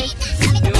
しゃべった!